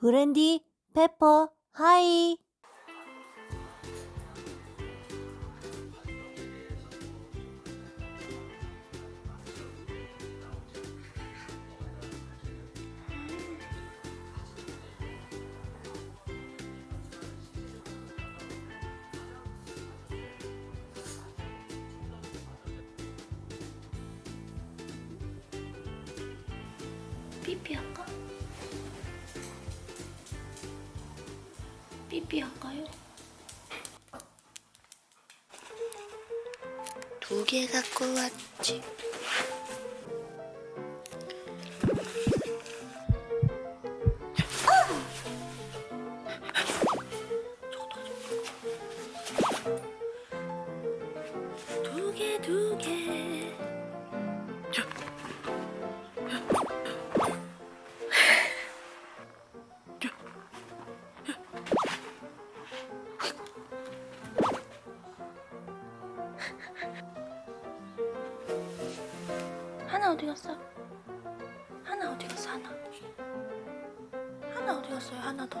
브랜디, 페퍼, 하이. 삐삐 할까? 삐삐 할까요? 두 개 갖고 왔지. 두 개, 두 개. 어디 갔어? 하나 어디 갔어? 하나. 하나 어디 갔어요? 하나 더.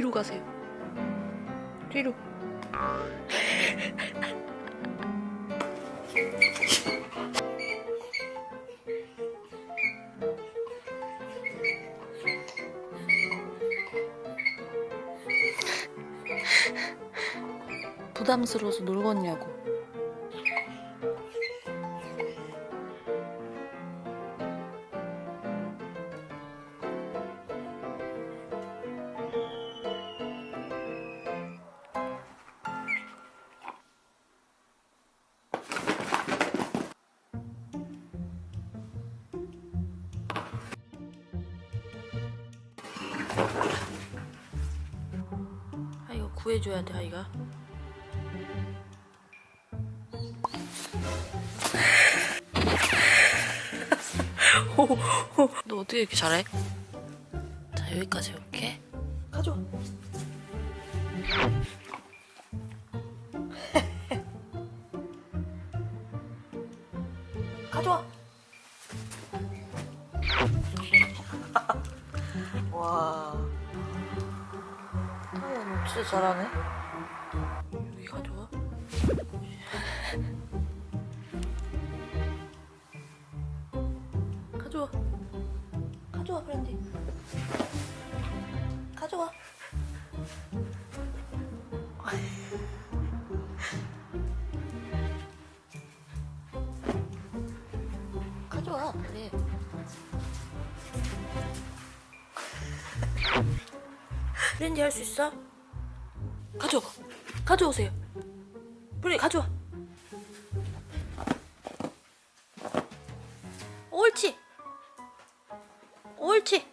뒤로 가세요. 뒤로. 부담스러워서 놀겠냐고. 구해줘야 돼 아이가. 너 어떻게 이렇게 잘해? 자 여기까지 올게. 가져와. 가져와. 와 진짜 잘하네? 여기 가져와 가져와. 가져와 브랜디. 가져와. 가져와 그래 브랜디 할 수 있어? 가져와. 가져오세요. 브랜디 가져와. 옳지. 옳지.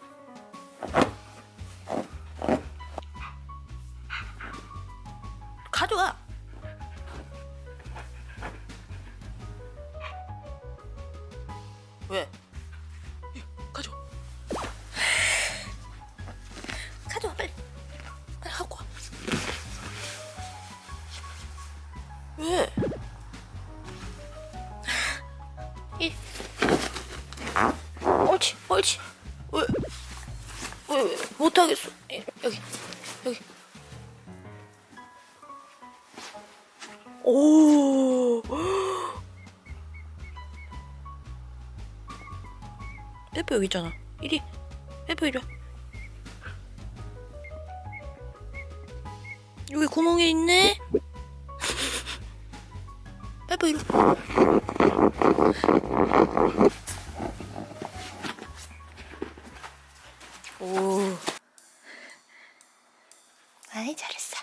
가져와. 왜? 못하겠어 이, 여기 여기. 오. 페퍼 여기 있잖아. 이리. 페퍼 이리 와. 여기 구멍이 있네. 페퍼 이리 와. 오. 아이 잘했어.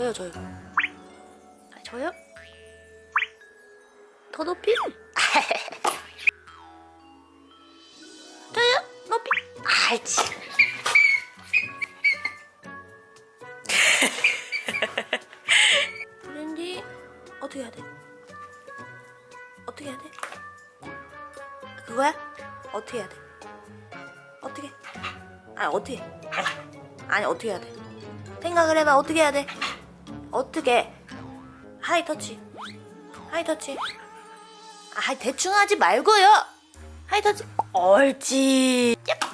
저요 저요. 아, 저요? 더 높이? 저요? 높이? 알지. 브랜디 어떻게 해야 돼? 어떻게 해야 돼? 그거야? 어떻게 해야 돼? 어떻게? 아니 어떻게? 아니 어떻게 해야 돼? 생각을 해봐 어떻게 해야 돼? 어떻게? high touch. high touch. 아 대충 하지 말고요. high touch. 옳지 얍